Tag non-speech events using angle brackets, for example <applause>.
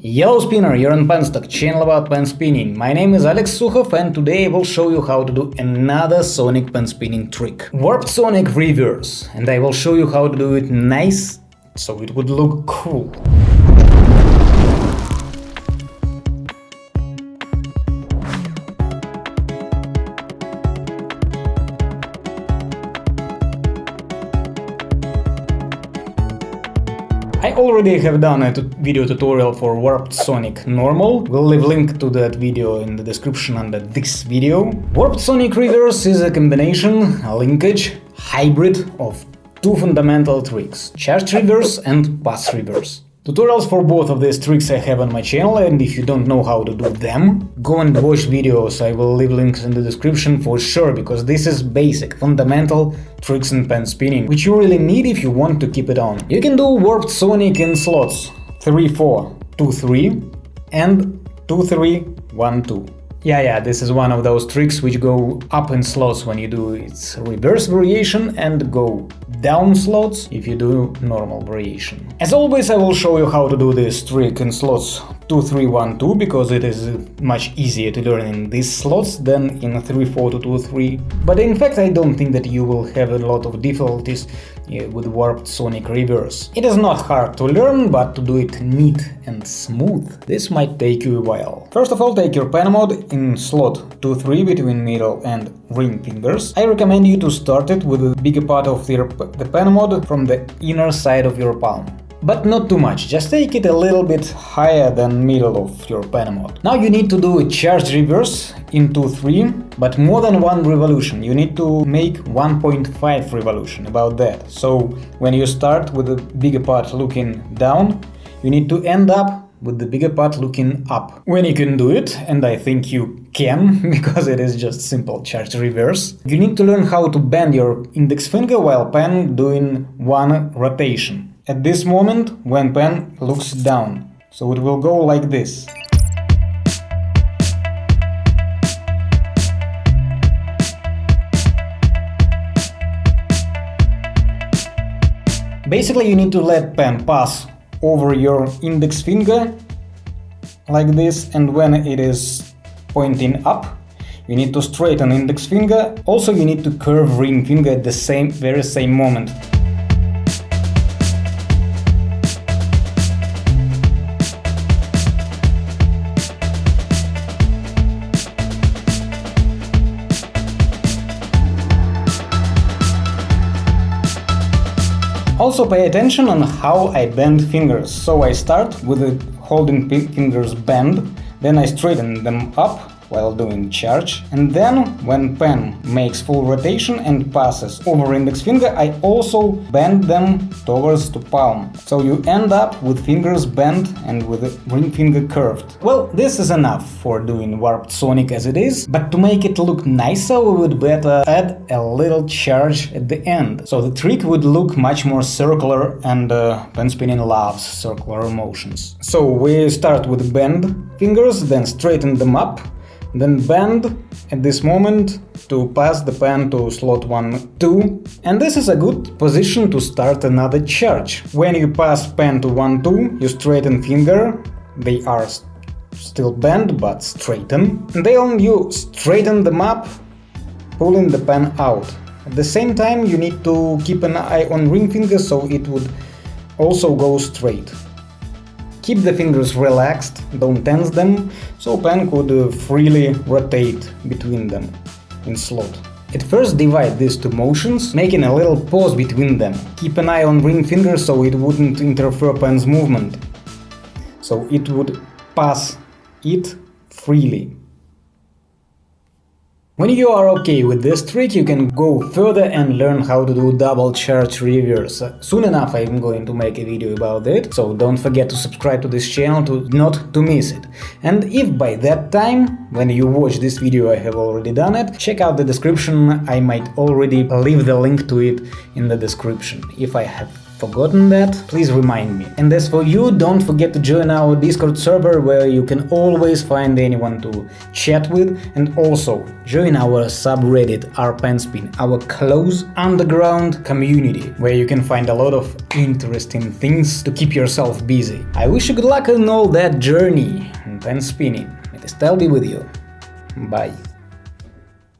Yellow Spinner, you're on Penstock, channel about pen spinning. My name is Alex Sukhov and today I will show you how to do another Sonic pen spinning trick. Warped Sonic Reverse, and I will show you how to do it nice, so it would look cool. I already have done a video tutorial for Warped Sonic Normal, we'll leave link to that video in the description under this video. Warped Sonic Reverse is a combination, a linkage, hybrid of two fundamental tricks, charge reverse and pass reverse. Tutorials for both of these tricks I have on my channel and if you don't know how to do them, go and watch videos, I will leave links in the description for sure, because this is basic, fundamental tricks in pen spinning, which you really need if you want to keep it on. You can do Warped Sonic in slots 3-4, 2-3 and 2-3-1-2. Yeah, yeah, this is one of those tricks which go up in slots when you do its reverse variation and go down slots if you do normal variation. As always, I will show you how to do this trick in slots 2, 3, 1, 2 because it is much easier to learn in these slots than in 3, 4 to 2, 3. But in fact, I don't think that you will have a lot of difficulties Uh, with warped sonic reverse. It is not hard to learn, but to do it neat and smooth, this might take you a while. First of all, take your pen mode in slot 2-3 between middle and ring fingers. I recommend you to start it with a bigger part of the, the pen mode from the inner side of your palm. But not too much, just take it a little bit higher than middle of your pen mode. Now you need to do a charge reverse in 2-3, but more than one revolution, you need to make 1.5 revolution, about that. So when you start with the bigger part looking down, you need to end up with the bigger part looking up. When you can do it, and I think you can, <laughs> because it is just simple charge reverse, you need to learn how to bend your index finger while pen doing one rotation at this moment when pen looks down. So it will go like this. Basically you need to let pen pass over your index finger like this and when it is pointing up you need to straighten index finger, also you need to curve ring finger at the same very same moment. Also pay attention on how I bend fingers. So I start with holding fingers bent, then I straighten them up while doing charge. And then, when pen makes full rotation and passes over index finger, I also bend them towards to palm. So you end up with fingers bent and with ring finger curved. Well, this is enough for doing warped sonic as it is, but to make it look nicer we would better add a little charge at the end. So the trick would look much more circular and uh, pen spinning loves circular motions. So we start with bend fingers, then straighten them up then bend at this moment to pass the pen to slot 1, 2. And this is a good position to start another charge. When you pass pen to 1, 2, you straighten finger, they are still bent but straighten. And then you straighten them up, pulling the pen out. At the same time you need to keep an eye on ring finger so it would also go straight. Keep the fingers relaxed, don't tense them, so pen could freely rotate between them in slot. At first divide these two motions, making a little pause between them. Keep an eye on ring finger so it wouldn't interfere pen's movement. So it would pass it freely. When you are okay with this trick, you can go further and learn how to do double charge reverse. Soon enough I'm going to make a video about it, so don't forget to subscribe to this channel to not to miss it. And if by that time, when you watch this video I have already done it, check out the description, I might already leave the link to it in the description, if I have forgotten that, please remind me. And as for you, don't forget to join our Discord server where you can always find anyone to chat with and also join our subreddit rpenspin, our close underground community where you can find a lot of interesting things to keep yourself busy. I wish you good luck in all that journey and pen spinning. The style be with you. Bye.